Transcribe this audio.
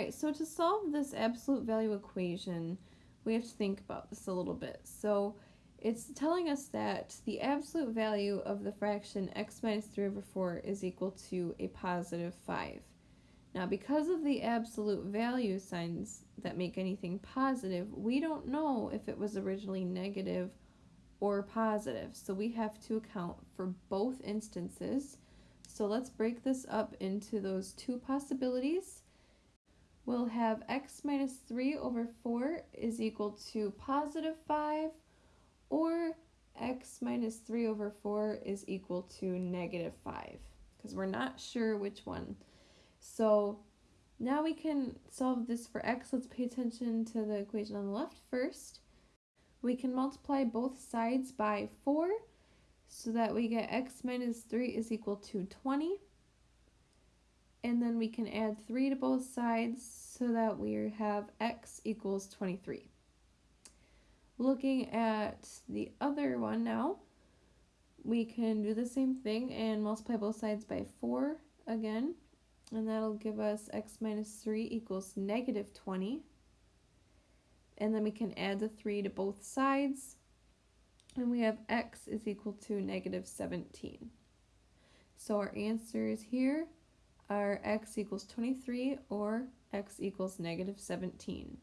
right, so to solve this absolute value equation, we have to think about this a little bit. So it's telling us that the absolute value of the fraction x minus 3 over 4 is equal to a positive 5. Now because of the absolute value signs that make anything positive, we don't know if it was originally negative or positive. So we have to account for both instances. So let's break this up into those two possibilities. We'll have x minus 3 over 4 is equal to positive 5 or x minus 3 over 4 is equal to negative 5 because we're not sure which one. So now we can solve this for x. Let's pay attention to the equation on the left first. We can multiply both sides by 4 so that we get x minus 3 is equal to 20. And then we can add 3 to both sides so that we have x equals 23. Looking at the other one now, we can do the same thing and multiply both sides by 4 again. And that'll give us x minus 3 equals negative 20. And then we can add the 3 to both sides. And we have x is equal to negative 17. So our answer is here are x equals 23 or x equals negative 17.